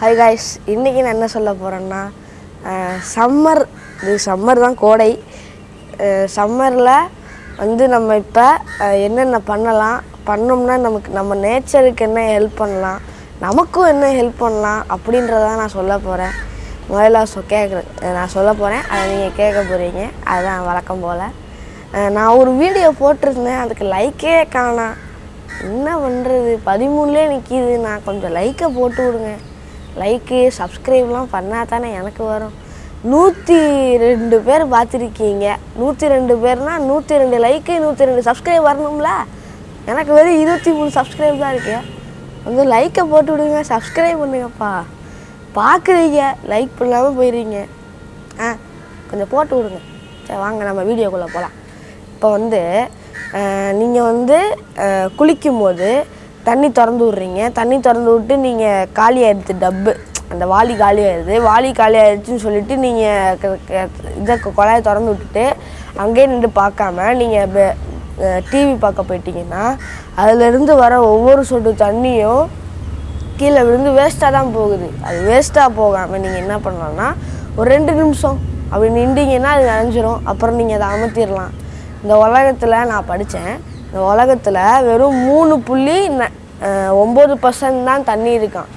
High guys இன்றைக்கி நான் என்ன சொல்ல போகிறேன்னா சம்மர் இது சம்மர் தான் கோடை. சம்மரில் வந்து நம்ம இப்போ என்னென்ன பண்ணலாம் பண்ணோம்னா நமக்கு நம்ம நேச்சருக்கு என்ன ஹெல்ப் பண்ணலாம் நமக்கும் என்ன ஹெல்ப் பண்ணலாம் அப்படின்றத நான் சொல்ல போகிறேன் முதல்ல சொ கேட்குறேன் நான் சொல்ல போகிறேன் அதை நீங்கள் கேட்க போகிறீங்க அதுதான் வழக்கம் போல். நான் ஒரு வீடியோ போட்டிருந்தேன் அதுக்கு லைக்கே காணாம் என்ன பண்ணுறது பதிமூணுலேயே நிற்கிது நான் கொஞ்சம் லைக்கை போட்டு விடுங்க. லைக்கு சப்ஸ்கிரைப்லாம் பண்ணால் தானே எனக்கு வரும். நூற்றி ரெண்டு பேர் பார்த்துருக்கீங்க. நூற்றி ரெண்டு பேர்னால் நூற்றி ரெண்டு லைக்கு நூற்றி ரெண்டு சப்ஸ்கிரைப் வரணும்ல? எனக்கு வெறும் இருபத்தி மூணு சப்ஸ்கிரைப் தான் இருக்கு. வந்து லைக்கை போட்டு விடுங்க சப்ஸ்கிரைப் பண்ணுங்கப்பா. பார்க்குறீங்க லைக் பண்ணாமல் போயிடுறீங்க. ஆ கொஞ்சம் போட்டு விடுங்க. சரி வாங்க நம்ம வீடியோக்குள்ளே போகலாம் இப்போ வந்து நீங்கள் வந்து குளிக்கும்போது தண்ணி திறந்து விட்றீங்க. தண்ணி திறந்து விட்டு நீங்கள் காலி ஆயிடுது டப்பு. அந்த வாளி காலி ஆயிடுது வாளி காலி ஆயிடுச்சுன்னு சொல்லிட்டு நீங்கள் இதை குழாயை திறந்து விட்டுட்டு அங்கேயே நின்று பார்க்காம நீங்கள் டிவி பார்க்க போயிட்டீங்கன்னா அதுலேருந்து வர ஒவ்வொரு சொட்டு தண்ணியும் கீழே விழுந்து வேஸ்ட்டாக தான் போகுது. அது வேஸ்ட்டாக போகாமல் நீங்கள் என்ன பண்ணலாம்னா ஒரு ரெண்டு நிமிஷம் அப்படி நின்றீங்கன்னா அது நினைஞ்சிரும். அப்புறம் நீங்கள் அதை அமர்த்திடலாம் இந்த உலகத்தில் நான் படித்தேன் இந்த உலகத்தில் வெறும் மூணு புள்ளி ந- ஒம்பது பர்சன்ட் தான் தண்ணி இருக்கான்.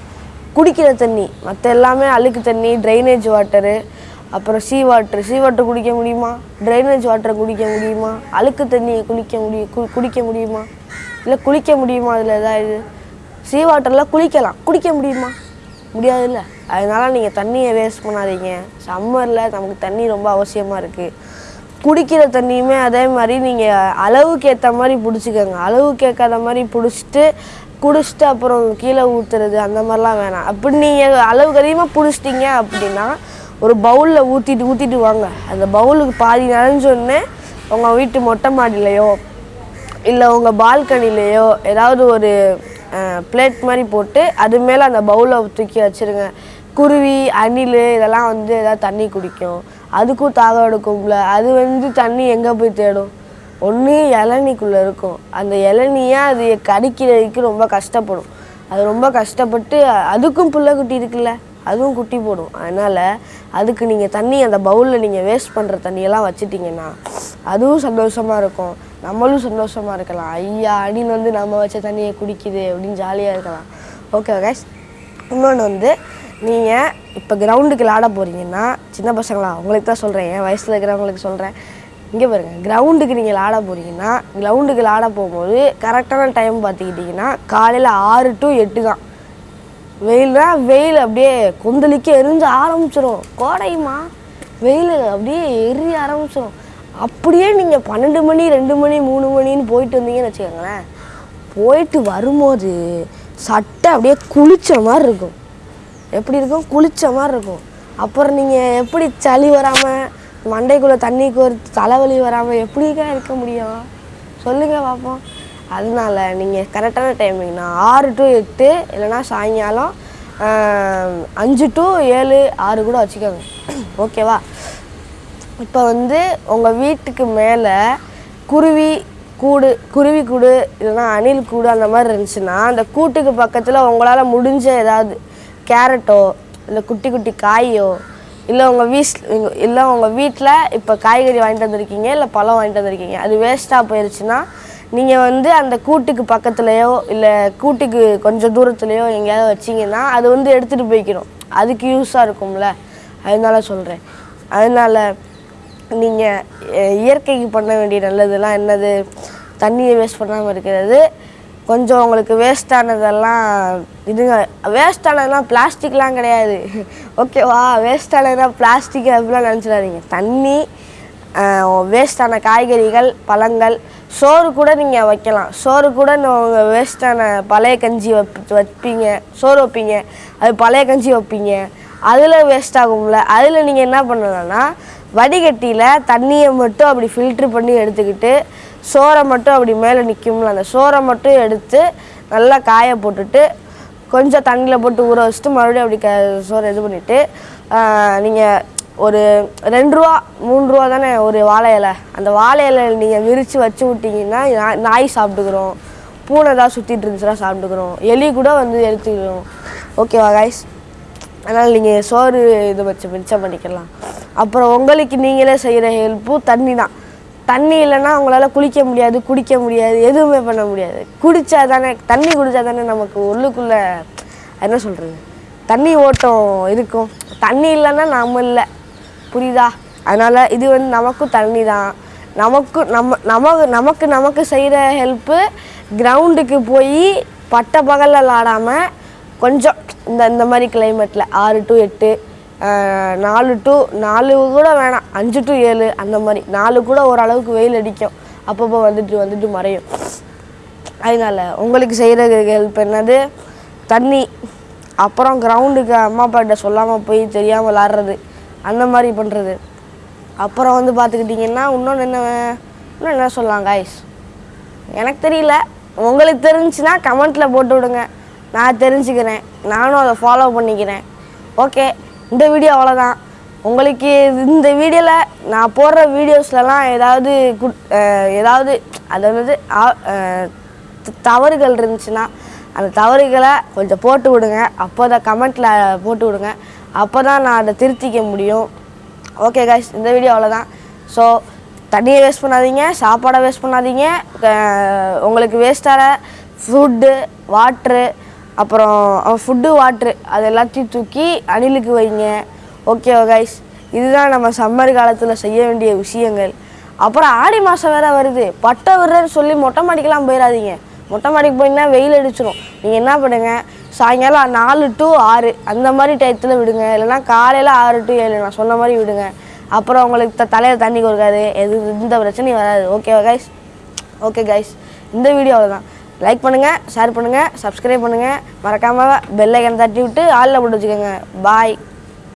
குடிக்கிற தண்ணி மற்ற எல்லாமே அழுக்கு தண்ணி ட்ரைனேஜ் வாட்டரு அப்புறம் சீ வாட்டர் சீ வாட்டர் குடிக்க முடியுமா? ட்ரைனேஜ் வாட்டரை குடிக்க முடியுமா? அழுக்கு தண்ணியை குளிக்க முடியும் கு குடிக்க முடியுமா? இல்லை குளிக்க முடியுமா அதில் ஏதாவது? சீ வாட்டரில் குளிக்கலாம். குடிக்க முடியுமா? முடியாதுல்ல. அதனால் நீங்கள் தண்ணியை வேஸ்ட் பண்ணாதீங்க. சம்மரில் நமக்கு தண்ணி ரொம்ப அவசியமாக இருக்குது குடிக்கிற தண்ணியுமே அதே மாதிரி நீங்கள் அளவுக்கு ஏற்ற மாதிரி பிடிச்சிக்கோங்க. அளவுக்கு ஏற்காத மாதிரி பிடிச்சிட்டு குடிச்சிட்டு அப்புறம் கீழே ஊற்றுறது அந்த மாதிரிலாம் வேணாம். அப்படி நீங்கள் அளவுக்கு அதிகமாக பிடிச்சிட்டிங்க அப்படின்னா ஒரு பவுலில் ஊற்றிட்டு ஊற்றிட்டு வாங்க. அந்த பவுலுக்கு பாதி நனைஞ்சோடனே உங்கள் வீட்டு மொட்டை மாடியிலையோ இல்லை உங்கள் பால்கனிலேயோ ஏதாவது ஒரு பிளேட் மாதிரி போட்டு அது மேலே அந்த பவுலை தூக்கி வச்சிருங்க. குருவி அணில் இதெல்லாம் வந்து ஏதாவது தண்ணி குடிக்கும். அதுக்கும் தாகம் எடுக்கும்ல. அது வந்து தண்ணி எங்கே போய் தேடும்? ஒன்று இளநிக்குள்ளே இருக்கும். அந்த இளநியை அது கடிக்கிறதுக்கு ரொம்ப கஷ்டப்படும். அது ரொம்ப கஷ்டப்பட்டு அதுக்கும் புள்ள குட்டி இருக்குல்ல அதுவும் குட்டி போடும். அதனால் அதுக்கு நீங்கள் தண்ணி அந்த பவுலில் நீங்கள் வேஸ்ட் பண்ணுற தண்ணியெல்லாம் வச்சுட்டிங்கன்னா அதுவும் சந்தோஷமாக இருக்கும். நம்மளும் சந்தோஷமாக இருக்கலாம். ஐயா அடின்னு வந்து நம்ம வச்ச தண்ணியை குடிக்குது அப்படின்னு ஜாலியாக இருக்கலாம். ஓகே கைஸ் இன்னொன்று வந்து நீங்கள் இப்போ கிரவுண்டுக்கு விளாட போகிறீங்கன்னா சின்ன பசங்களா உங்களுக்கு தான் சொல்கிறேன் என் வயசில் இருக்கிறவங்களுக்கு சொல்கிறேன் இங்கே பாருங்கள் கிரவுண்டுக்கு நீங்கள் விளாட போகிறீங்கன்னா கிரவுண்டுக்கு விளாட போகும்போது கரெக்டான டைம் பார்த்துக்கிட்டிங்கன்னா காலையில் ஆறு டு எட்டு தான். வெயில்னா வெயில் அப்படியே கொந்தளிக்க எரிஞ்சு ஆரம்பிச்சிடும் கோடையுமா வெயில் அப்படியே எரிய ஆரம்பிச்சிடும் அப்படியே நீங்கள் பன்னெண்டு மணி ரெண்டு மணி மூணு மணின்னு போயிட்டு வந்தீங்கன்னு வச்சுக்கோங்களேன் போயிட்டு வரும்போது சட்டை அப்படியே குளிச்ச மாதிரி இருக்கும். எப்படி இருக்கும்? குளிச்ச மாதிரி இருக்கும். அப்புறம் நீங்கள் எப்படி சளி வராமல் மண்டைக்குள்ளே தண்ணி கோர்த்து தலைவலி வராமல் எப்படிக்கா இருக்க முடியும்? சொல்லுங்கள் பார்ப்போம் அதனால நீங்கள் கரெக்டான டைமிங்னா ஆறு டு எட்டு இல்லைன்னா சாயங்காலம் அஞ்சு டு ஏழு ஆறு கூட வச்சுக்கோங்க. ஓகேவா? இப்போ வந்து உங்கள் வீட்டுக்கு மேலே குருவி கூடு குருவி கூடு இல்லைன்னா அணில் கூடு அந்த மாதிரி இருந்துச்சுன்னா அந்த கூட்டுக்கு பக்கத்தில் உங்களால் முடிஞ்ச ஏதாவது கேரட்டோ இல்லை குட்டி குட்டி காயோ இல்லை உங்கள் வீஸ் இல்லை உங்கள் வீட்டில் இப்போ காய்கறி வாங்கிட்டு வந்திருக்கீங்க இல்லை பழம் வாங்கிட்டு வந்திருக்கீங்க அது வேஸ்ட்டாக போயிடுச்சுன்னா நீங்கள் வந்து அந்த கூட்டுக்கு பக்கத்துலேயோ இல்லை கூட்டுக்கு கொஞ்சம் தூரத்துலேயோ எங்கேயாவது வச்சிங்கன்னா அது வந்து எடுத்துகிட்டு போய்க்கணும் அதுக்கு யூஸாக இருக்கும்ல. அதனால சொல்கிறேன் அதனால நீங்கள் இயற்கைக்கு பண்ண வேண்டிய நல்லதெல்லாம் என்னது? தண்ணியை வேஸ்ட் பண்ணாமல் இருக்கிறது கொஞ்சம் உங்களுக்கு வேஸ்டானதெல்லாம் இதுங்க வேஸ்டானதெல்லாம் பிளாஸ்டிக்லாம் கிடையாது. ஓகேவா வேஸ்டானதெல்லாம் பிளாஸ்டிக் அப்படிலாம் நினச்சிடாதீங்க. தண்ணி வேஸ்டான காய்கறிகள் பழங்கள் சோறு கூட நீங்கள் வைக்கலாம். சோறு கூட உங்கள் வேஸ்டான பழைய கஞ்சி வைப் வைப்பீங்க சோறு வைப்பீங்க அது பழைய கஞ்சி வைப்பீங்க. அதில் வேஸ்ட் ஆகும்ல. அதில் நீங்கள் என்ன பண்ணலாம்னா வடிகட்டியில் தண்ணியை மட்டும் அப்படி ஃபில்ட்ரு பண்ணி எடுத்துக்கிட்டு சோறை மட்டும் அப்படி மேலே நிற்கும்ல அந்த சோறை மட்டும் எடுத்து நல்லா காய போட்டுட்டு கொஞ்சம் தண்ணியில் போட்டு ஊற வச்சுட்டு மறுபடியும் அப்படி க சோறு இது பண்ணிவிட்டு நீங்கள் ஒரு ரெண்டு ரூபா மூணு ரூபா தானே ஒரு வாழை இலை. அந்த வாழை இலை நீங்கள் விரித்து வச்சு விட்டிங்கன்னா நாய் சாப்பிட்டுக்கிறோம். பூனை ஏதாவது சுற்றிட்டு இருந்துச்சுன்னா சாப்பிட்டுக்கிறோம். எலி கூட வந்து எடுத்துக்கிறோம் ஓகேவா காய்ஸ் அதனால் நீங்கள் சோறு இது வச்சு மிச்சம் பண்ணிக்கலாம். அப்புறம் உங்களுக்கு நீங்களே செய்கிற ஹெல்ப்பும் தண்ணி தான் தண்ணி இல்லைன்னா உங்களால் குளிக்க முடியாது குடிக்க முடியாது எதுவுமே பண்ண முடியாது. குடித்தா தானே தண்ணி குடித்தா தானே நமக்கு உள்ளுக்குள்ளே என்ன சொல்கிறது தண்ணி ஓட்டம் இருக்கும். தண்ணி இல்லைன்னா நம்ம இல்லை. புரியுதா? அதனால் இது வந்து நமக்கும் தண்ணி தான் நமக்கு நம்ம நமக்கு நமக்கு நமக்கு செய்கிற ஹெல்ப்பு கிரவுண்டுக்கு போய் பட்ட பகலில் விளாடாமல் கொஞ்சம் இந்த இந்த மாதிரி கிளைமேட்டில் ஆறு டு எட்டு நாலு டு நாலு கூட வேணாம். அஞ்சு டு ஏழு அந்த மாதிரி. நாலு கூட ஓரளவுக்கு வெயில் அடிக்கும். அப்பப்போ வந்துட்டு வந்துட்டு மறையும். அதனால உங்களுக்கு செய்கிற ஹெல்ப் என்னது? தண்ணி. அப்புறம் கிரவுண்டுக்கு அம்மா அப்பாட்ட சொல்லாமல் போய் தெரியாமல் விளாட்றது. அந்த மாதிரி பண்ணுறது அப்புறம் வந்து பார்த்துக்கிட்டிங்கன்னா இன்னொன்று என்ன இன்னும் என்ன சொல்லலாம் காய்ஸ் எனக்கு தெரியல. உங்களுக்கு தெரிஞ்சுன்னா கமெண்ட்டில் போட்டு விடுங்க. நான் தெரிஞ்சுக்கிறேன். நானும் அதை ஃபாலோ பண்ணிக்கிறேன். ஓகே இந்த வீடியோ அவ்வளோதான் உங்களுக்கு இந்த வீடியோவில் நான் போடுற வீடியோஸ்லலாம் ஏதாவது குட் ஏதாவது அதாவது ஆ- தவறுகள் இருந்துச்சுன்னா அந்த தவறுகளை கொஞ்சம் போட்டு விடுங்க. அப்போ தான் கமெண்ட்டில் போட்டு விடுங்க. அப்போ தான் நான் அதை திருத்திக்க முடியும். ஓகே guys இந்த வீடியோ அவ்வளோதான் ஸோ தண்ணியை வேஸ்ட் பண்ணாதீங்க சாப்பாடை வேஸ்ட் பண்ணாதீங்க. உங்களுக்கு வேஸ்ட்டான ஃபுட்டு வாட்ரு அப்புறம் ஃபுட்டு வாட்ரு அது எல்லாத்தையும் தூக்கி அணிலுக்கு வைங்க. ஓகே கைஸ் இதுதான் நம்ம சம்மர் காலத்தில் செய்ய வேண்டிய விஷயங்கள். அப்புறம் ஆடி மாதம் வேற வருது. பட்டை விடுறேன்னு சொல்லி மொட்டை மாடிக்கெலாம் போயிடாதீங்க மொட்டை மாடிக்கு போயிங்கன்னா வெயில் அடிச்சிடும் நீங்கள் என்ன பண்ணுங்க? சாயங்காலம் நாலு டு ஆறு அந்த மாதிரி டயத்தில் விடுங்க. இல்லைன்னா காலையில் ஆறு டு ஏழு நான் சொன்ன மாதிரி விடுங்க. அப்புறம் உங்களுக்கு த தலையில் தண்ணி கொடுக்காது. எது எந்த பிரச்சனையும் வராது. ஓகேவா கைஸ் ஓகே கைஸ் இந்த வீடியோவில் தான் லைக் பண்ணுங்கள் ஷேர் பண்ணுங்கள் சப்ஸ்கிரைப் பண்ணுங்கள் மறக்காமல் பெல் ஐக்கன் தட்டி விட்டு ஆளில் போட்டு வச்சுக்கோங்க. பாய்